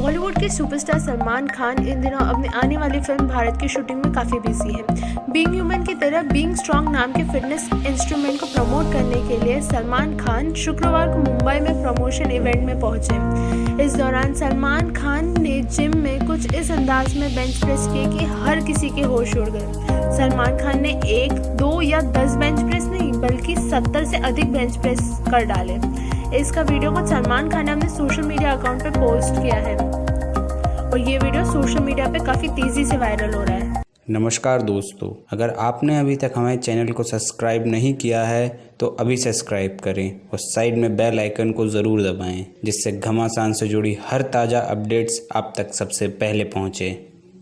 बॉलीवुड के सुपरस्टार सलमान खान इन दिनों अपनी आने वाली फ़िल्म भारत की शूटिंग में काफ़ी बिज़ी है। बीइंग ह्यूमन की तरह बीइंग स्ट्रॉन्ग नाम के फिटनेस इंस्ट्रूमेंट को प्रमोट करने के लिए सलमान खान शुक्रवार को मुंबई में प्रमोशन इवेंट में पहुँचे। इस दौरान सलमान खान ने जिम में कुछ इस अंदाज में बेंच प्रेस किए कि हर किसी के होश उड़ गए। सलमान खान ने एक, दो या दस बेंच प्रेस नहीं, बल्कि सत्तर से अधिक बेंच प्रेस कर डाले। इसका वीडियो को सलमान खान ने अपने सोशल मीडिया अकाउंट पर पोस्ट किया है। और ये वीडियो सोशल मीडिया पे काफ़ी तेज़ी से वायरल हो रहा है। नमस्कार दोस्तों, अगर आपने अभी तक हमारे चैनल को सब्सक्राइब नहीं किया है तो अभी सब्सक्राइब करें और साइड में बेल आइकन को ज़रूर दबाएँ, जिससे घमासान से जुड़ी हर ताज़ा अपडेट्स आप तक सबसे पहले पहुँचे।